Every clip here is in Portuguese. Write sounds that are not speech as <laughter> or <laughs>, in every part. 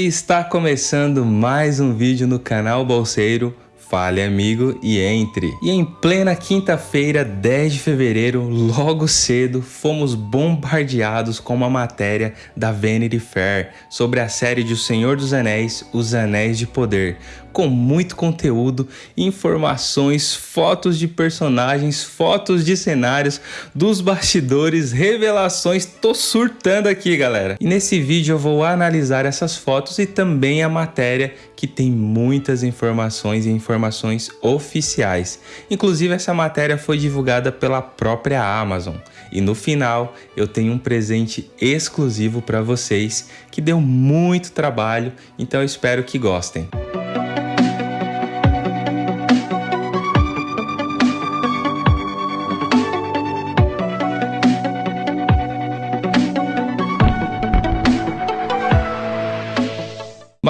Está começando mais um vídeo no canal Bolseiro Fale amigo e entre. E em plena quinta-feira, 10 de fevereiro, logo cedo, fomos bombardeados com uma matéria da Vanity Fair sobre a série de O Senhor dos Anéis, Os Anéis de Poder, com muito conteúdo, informações, fotos de personagens, fotos de cenários, dos bastidores, revelações, tô surtando aqui galera. E nesse vídeo eu vou analisar essas fotos e também a matéria que tem muitas informações e informações oficiais. Inclusive essa matéria foi divulgada pela própria Amazon. E no final eu tenho um presente exclusivo para vocês que deu muito trabalho, então eu espero que gostem.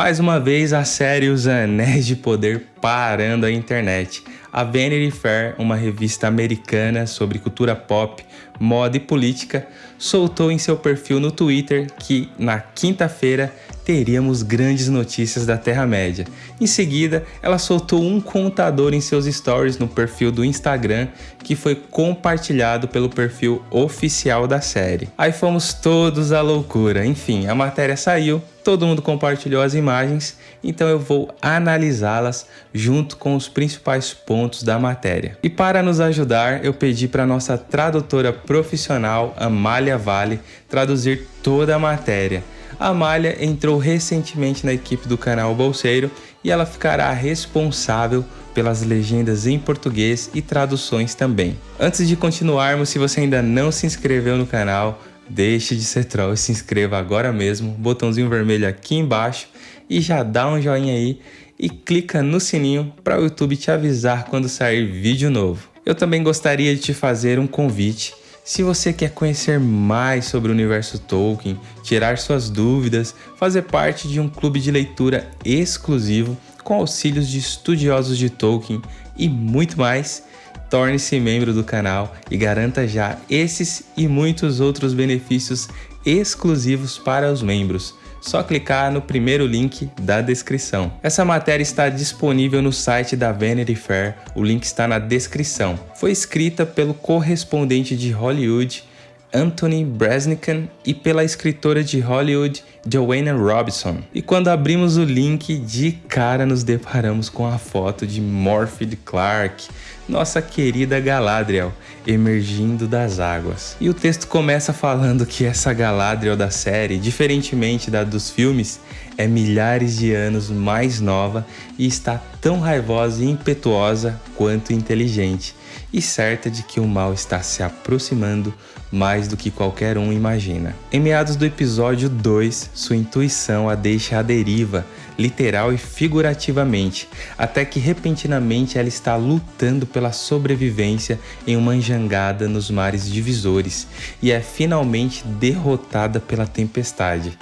Mais uma vez a série Os Anéis de Poder parando a internet. A Vanity Fair, uma revista americana sobre cultura pop, moda e política, soltou em seu perfil no Twitter que na quinta-feira teríamos grandes notícias da Terra-média. Em seguida, ela soltou um contador em seus stories no perfil do Instagram que foi compartilhado pelo perfil oficial da série. Aí fomos todos à loucura. Enfim, a matéria saiu, todo mundo compartilhou as imagens, então eu vou analisá-las junto com os principais pontos da matéria. E para nos ajudar, eu pedi para nossa tradutora profissional, Amália Vale, traduzir toda a matéria. A Amália entrou recentemente na equipe do canal Bolseiro e ela ficará responsável pelas legendas em português e traduções também. Antes de continuarmos, se você ainda não se inscreveu no canal, deixe de ser troll e se inscreva agora mesmo, botãozinho vermelho aqui embaixo e já dá um joinha aí e clica no sininho para o YouTube te avisar quando sair vídeo novo. Eu também gostaria de te fazer um convite se você quer conhecer mais sobre o universo Tolkien, tirar suas dúvidas, fazer parte de um clube de leitura exclusivo com auxílios de estudiosos de Tolkien e muito mais, torne-se membro do canal e garanta já esses e muitos outros benefícios exclusivos para os membros só clicar no primeiro link da descrição. Essa matéria está disponível no site da Vanity Fair, o link está na descrição. Foi escrita pelo correspondente de Hollywood Anthony Bresnikan e pela escritora de Hollywood Joanna Robinson. E quando abrimos o link, de cara nos deparamos com a foto de Morphy Clark, nossa querida Galadriel, emergindo das águas. E o texto começa falando que essa Galadriel da série, diferentemente da dos filmes, é milhares de anos mais nova e está tão raivosa e impetuosa quanto inteligente, e certa de que o mal está se aproximando mais do que qualquer um imagina. Em meados do episódio 2, sua intuição a deixa à deriva, literal e figurativamente, até que repentinamente ela está lutando pela sobrevivência em uma jangada nos mares divisores e é finalmente derrotada pela tempestade.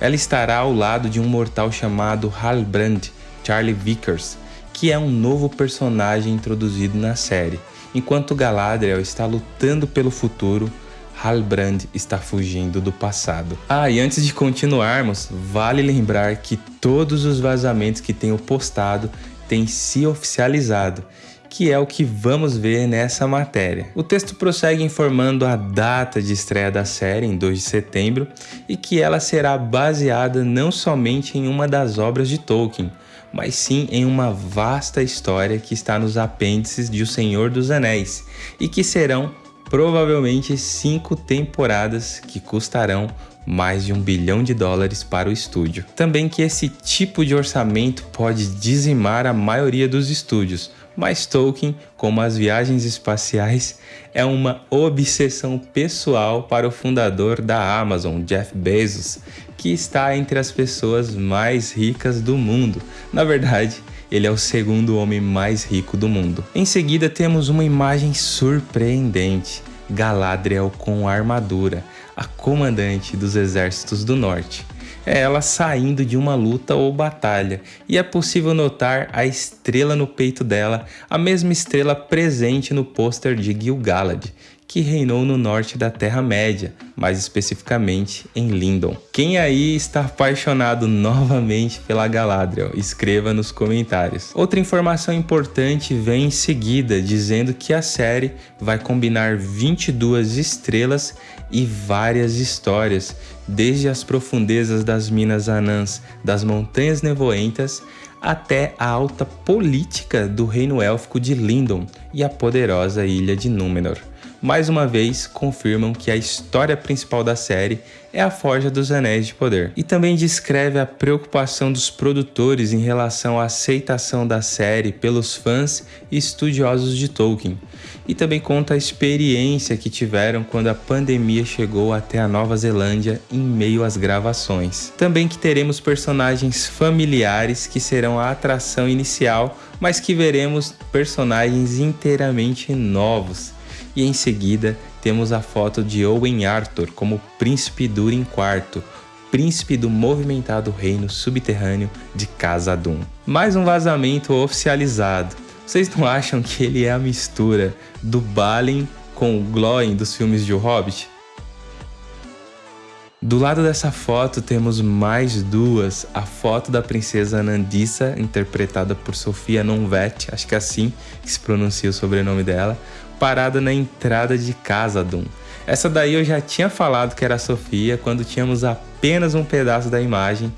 Ela estará ao lado de um mortal chamado Halbrand, Charlie Vickers, que é um novo personagem introduzido na série. Enquanto Galadriel está lutando pelo futuro, Halbrand está fugindo do passado. Ah, e antes de continuarmos, vale lembrar que todos os vazamentos que tenho postado têm se oficializado, que é o que vamos ver nessa matéria. O texto prossegue informando a data de estreia da série, em 2 de setembro, e que ela será baseada não somente em uma das obras de Tolkien, mas sim em uma vasta história que está nos apêndices de O Senhor dos Anéis e que serão provavelmente cinco temporadas que custarão mais de um bilhão de dólares para o estúdio. Também que esse tipo de orçamento pode dizimar a maioria dos estúdios, mas Tolkien, como as viagens espaciais, é uma obsessão pessoal para o fundador da Amazon, Jeff Bezos, que está entre as pessoas mais ricas do mundo. Na verdade, ele é o segundo homem mais rico do mundo. Em seguida temos uma imagem surpreendente, Galadriel com armadura, a comandante dos exércitos do norte. É ela saindo de uma luta ou batalha, e é possível notar a estrela no peito dela, a mesma estrela presente no pôster de Gil-galad, que reinou no norte da Terra-média, mais especificamente em Lindon. Quem aí está apaixonado novamente pela Galadriel? Escreva nos comentários. Outra informação importante vem em seguida, dizendo que a série vai combinar 22 estrelas e várias histórias, desde as profundezas das minas anãs das Montanhas Nevoentas até a alta política do reino élfico de Lindon e a poderosa ilha de Númenor mais uma vez confirmam que a história principal da série é a Forja dos Anéis de Poder. E também descreve a preocupação dos produtores em relação à aceitação da série pelos fãs e estudiosos de Tolkien. E também conta a experiência que tiveram quando a pandemia chegou até a Nova Zelândia em meio às gravações. Também que teremos personagens familiares que serão a atração inicial, mas que veremos personagens inteiramente novos e em seguida temos a foto de Owen Arthur como Príncipe Durin IV, príncipe do movimentado reino subterrâneo de Khazad-dûm. Mais um vazamento oficializado. Vocês não acham que ele é a mistura do Balin com o Glóin dos filmes de O Hobbit? Do lado dessa foto temos mais duas, a foto da princesa Nandissa, interpretada por Sofia Nonvet, acho que é assim que se pronuncia o sobrenome dela, parada na entrada de Casadum. Essa daí eu já tinha falado que era a Sofia quando tínhamos apenas um pedaço da imagem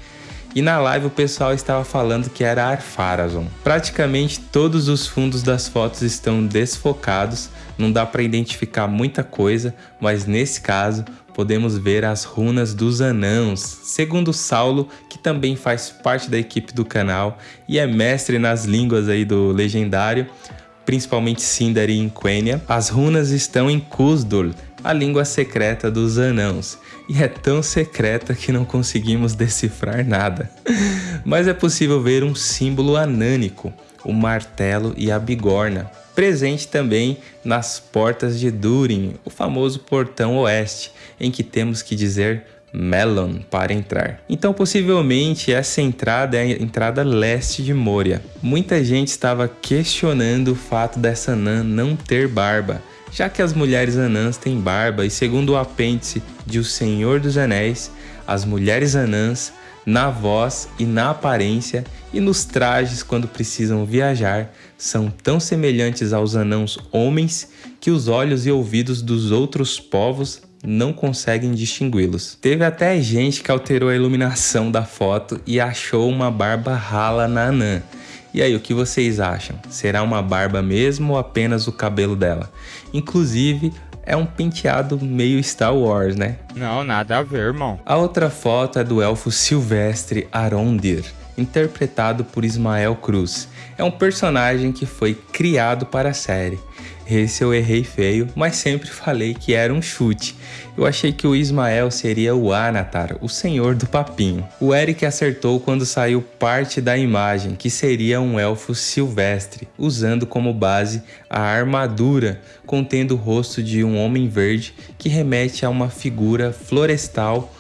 e na live o pessoal estava falando que era Arpharazon. Praticamente todos os fundos das fotos estão desfocados, não dá para identificar muita coisa, mas nesse caso podemos ver as runas dos anãos, segundo Saulo, que também faz parte da equipe do canal e é mestre nas línguas aí do legendário principalmente Sindari e Quenya, as runas estão em Kuzdul, a língua secreta dos anãos, e é tão secreta que não conseguimos decifrar nada. <laughs> Mas é possível ver um símbolo anânico, o martelo e a bigorna, presente também nas portas de Durin, o famoso portão oeste, em que temos que dizer Melon para entrar. Então, possivelmente, essa entrada é a entrada leste de Moria. Muita gente estava questionando o fato dessa anã não ter barba, já que as mulheres anãs têm barba e segundo o apêndice de O Senhor dos Anéis, as mulheres anãs, na voz e na aparência e nos trajes quando precisam viajar, são tão semelhantes aos anãos homens que os olhos e ouvidos dos outros povos não conseguem distingui-los. Teve até gente que alterou a iluminação da foto e achou uma barba rala na anã. E aí, o que vocês acham? Será uma barba mesmo ou apenas o cabelo dela? Inclusive, é um penteado meio Star Wars, né? Não, nada a ver, irmão. A outra foto é do elfo silvestre Arondir, interpretado por Ismael Cruz. É um personagem que foi criado para a série. Esse eu errei feio, mas sempre falei que era um chute. Eu achei que o Ismael seria o Anatar, o senhor do papinho. O Eric acertou quando saiu parte da imagem, que seria um elfo silvestre, usando como base a armadura contendo o rosto de um homem verde que remete a uma figura florestal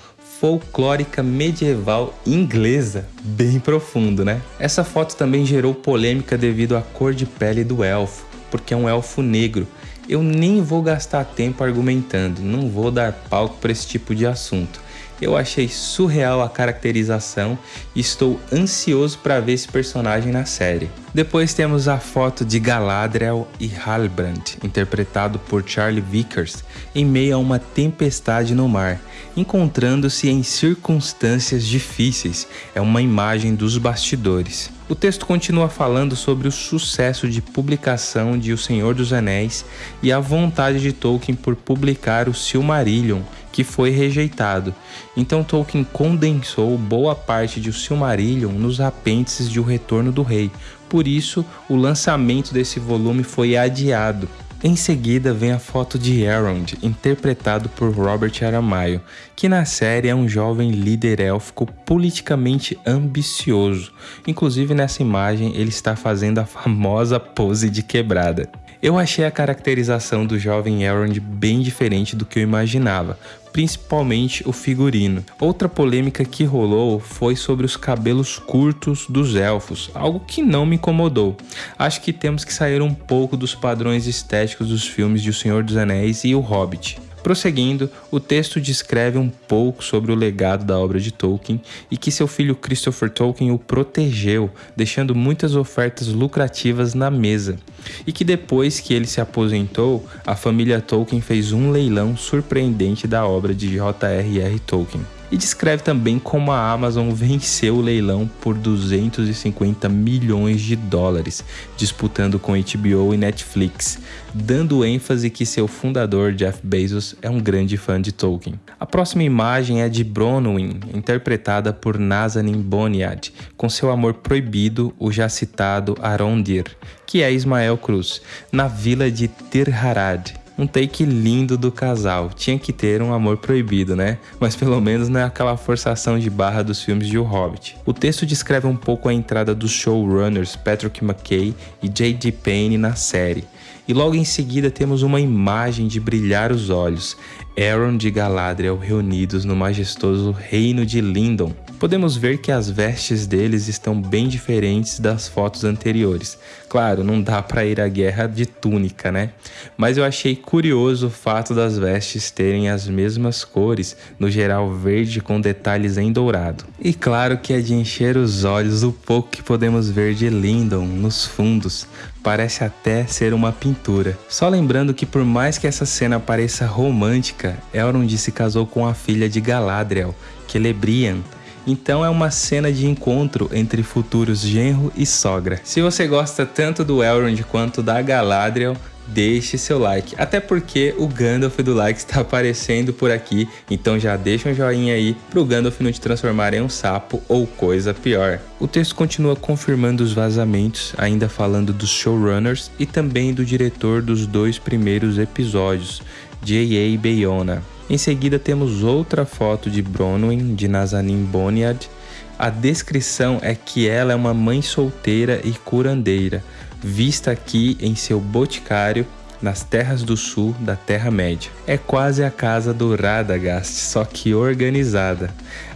folclórica medieval inglesa, bem profundo, né? Essa foto também gerou polêmica devido à cor de pele do elfo, porque é um elfo negro. Eu nem vou gastar tempo argumentando, não vou dar palco para esse tipo de assunto. Eu achei surreal a caracterização e estou ansioso para ver esse personagem na série. Depois temos a foto de Galadriel e Halbrand, interpretado por Charlie Vickers, em meio a uma tempestade no mar, encontrando-se em circunstâncias difíceis. É uma imagem dos bastidores. O texto continua falando sobre o sucesso de publicação de O Senhor dos Anéis e a vontade de Tolkien por publicar o Silmarillion que foi rejeitado. Então Tolkien condensou boa parte de O Silmarillion nos apêndices de O Retorno do Rei. Por isso, o lançamento desse volume foi adiado. Em seguida vem a foto de Elrond, interpretado por Robert Aramayo, que na série é um jovem líder élfico politicamente ambicioso. Inclusive nessa imagem ele está fazendo a famosa pose de quebrada. Eu achei a caracterização do jovem Elrond bem diferente do que eu imaginava, principalmente o figurino. Outra polêmica que rolou foi sobre os cabelos curtos dos elfos, algo que não me incomodou. Acho que temos que sair um pouco dos padrões estéticos dos filmes de O Senhor dos Anéis e O Hobbit. Prosseguindo, o texto descreve um pouco sobre o legado da obra de Tolkien e que seu filho Christopher Tolkien o protegeu, deixando muitas ofertas lucrativas na mesa. E que depois que ele se aposentou, a família Tolkien fez um leilão surpreendente da obra de J.R.R. Tolkien e descreve também como a Amazon venceu o leilão por 250 milhões de dólares, disputando com HBO e Netflix, dando ênfase que seu fundador Jeff Bezos é um grande fã de Tolkien. A próxima imagem é de Bronwyn, interpretada por Nazanin Boniad, com seu amor proibido, o já citado Arondir, que é Ismael Cruz, na vila de Tir Harad, um take lindo do casal. Tinha que ter um amor proibido, né? Mas pelo menos não é aquela forçação de barra dos filmes de O Hobbit. O texto descreve um pouco a entrada dos showrunners Patrick McKay e J.D. Payne na série. E logo em seguida temos uma imagem de brilhar os olhos. Aaron de Galadriel reunidos no majestoso reino de Lindon. Podemos ver que as vestes deles estão bem diferentes das fotos anteriores. Claro, não dá para ir à guerra de túnica, né? Mas eu achei curioso o fato das vestes terem as mesmas cores, no geral verde com detalhes em dourado. E claro que é de encher os olhos o pouco que podemos ver de Lindon nos fundos. Parece até ser uma pintura. Só lembrando que por mais que essa cena pareça romântica, Elrond se casou com a filha de Galadriel, Celebrian, então é uma cena de encontro entre futuros genro e sogra. Se você gosta tanto do Elrond quanto da Galadriel, deixe seu like. Até porque o Gandalf do like está aparecendo por aqui, então já deixa um joinha aí pro Gandalf não te transformar em um sapo ou coisa pior. O texto continua confirmando os vazamentos, ainda falando dos showrunners e também do diretor dos dois primeiros episódios, J.A. Bayona. Em seguida temos outra foto de Bronwyn, de Nazanin Boniad. A descrição é que ela é uma mãe solteira e curandeira, vista aqui em seu boticário nas terras do sul da Terra-média. É quase a casa do Radagast, só que organizada.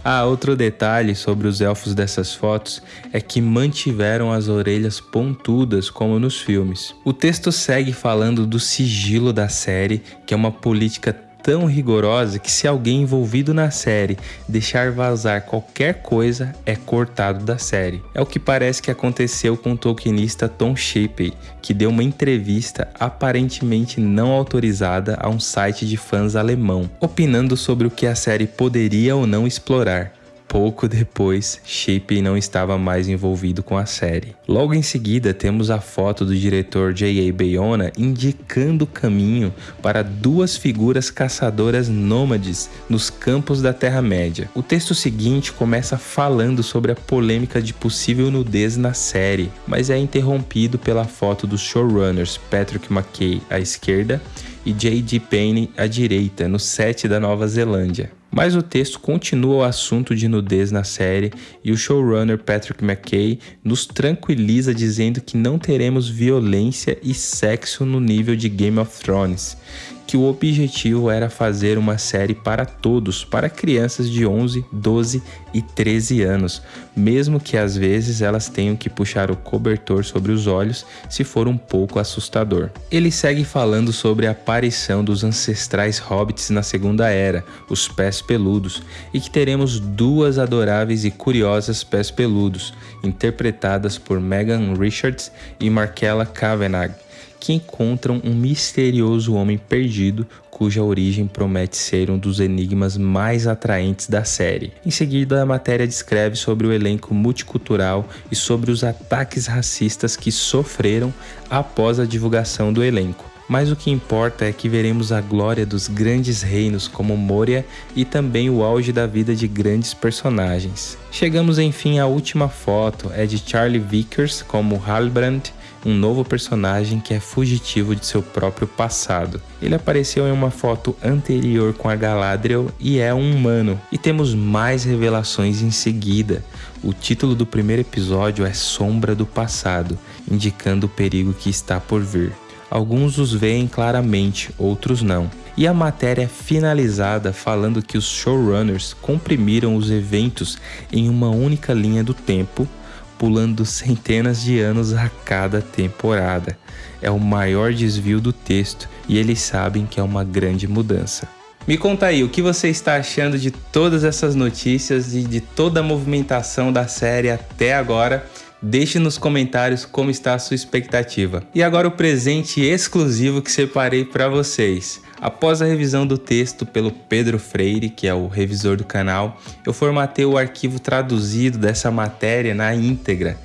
Ah, outro detalhe sobre os elfos dessas fotos é que mantiveram as orelhas pontudas como nos filmes. O texto segue falando do sigilo da série, que é uma política tão rigorosa que se alguém envolvido na série deixar vazar qualquer coisa, é cortado da série. É o que parece que aconteceu com o tolkienista Tom Shippey, que deu uma entrevista aparentemente não autorizada a um site de fãs alemão, opinando sobre o que a série poderia ou não explorar. Pouco depois, Shippey não estava mais envolvido com a série. Logo em seguida, temos a foto do diretor J.A. Bayona indicando o caminho para duas figuras caçadoras nômades nos campos da Terra-média. O texto seguinte começa falando sobre a polêmica de possível nudez na série, mas é interrompido pela foto dos showrunners Patrick McKay à esquerda e J.D. Payne à direita, no set da Nova Zelândia. Mas o texto continua o assunto de nudez na série e o showrunner Patrick McKay nos tranquiliza dizendo que não teremos violência e sexo no nível de Game of Thrones que o objetivo era fazer uma série para todos, para crianças de 11, 12 e 13 anos, mesmo que às vezes elas tenham que puxar o cobertor sobre os olhos se for um pouco assustador. Ele segue falando sobre a aparição dos ancestrais hobbits na Segunda Era, os pés peludos, e que teremos duas adoráveis e curiosas pés peludos, interpretadas por Megan Richards e Markella Kavanagh que encontram um misterioso homem perdido cuja origem promete ser um dos enigmas mais atraentes da série. Em seguida, a matéria descreve sobre o elenco multicultural e sobre os ataques racistas que sofreram após a divulgação do elenco. Mas o que importa é que veremos a glória dos grandes reinos como Moria e também o auge da vida de grandes personagens. Chegamos enfim à última foto, é de Charlie Vickers como Halbrand um novo personagem que é fugitivo de seu próprio passado. Ele apareceu em uma foto anterior com a Galadriel e é um humano. E temos mais revelações em seguida. O título do primeiro episódio é Sombra do Passado, indicando o perigo que está por vir. Alguns os veem claramente, outros não. E a matéria é finalizada falando que os showrunners comprimiram os eventos em uma única linha do tempo, pulando centenas de anos a cada temporada. É o maior desvio do texto e eles sabem que é uma grande mudança. Me conta aí, o que você está achando de todas essas notícias e de toda a movimentação da série até agora? Deixe nos comentários como está a sua expectativa. E agora o presente exclusivo que separei para vocês. Após a revisão do texto pelo Pedro Freire, que é o revisor do canal, eu formatei o arquivo traduzido dessa matéria na íntegra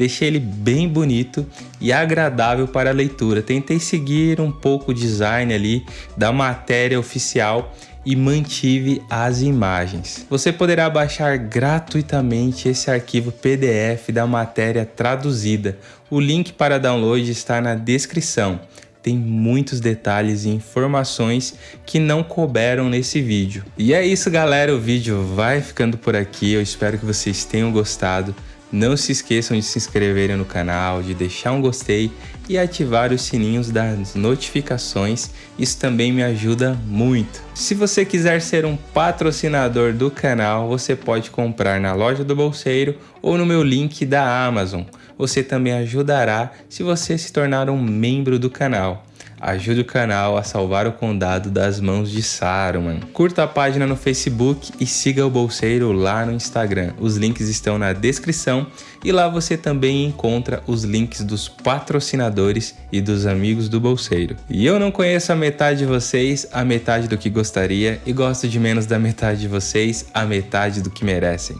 deixei ele bem bonito e agradável para a leitura. Tentei seguir um pouco o design ali da matéria oficial e mantive as imagens. Você poderá baixar gratuitamente esse arquivo PDF da matéria traduzida. O link para download está na descrição. Tem muitos detalhes e informações que não couberam nesse vídeo. E é isso galera, o vídeo vai ficando por aqui. Eu espero que vocês tenham gostado. Não se esqueçam de se inscreverem no canal, de deixar um gostei e ativar os sininhos das notificações, isso também me ajuda muito. Se você quiser ser um patrocinador do canal, você pode comprar na loja do Bolseiro ou no meu link da Amazon. Você também ajudará se você se tornar um membro do canal. Ajude o canal a salvar o condado das mãos de Saruman. Curta a página no Facebook e siga o Bolseiro lá no Instagram. Os links estão na descrição e lá você também encontra os links dos patrocinadores e dos amigos do Bolseiro. E eu não conheço a metade de vocês, a metade do que gostaria, e gosto de menos da metade de vocês, a metade do que merecem.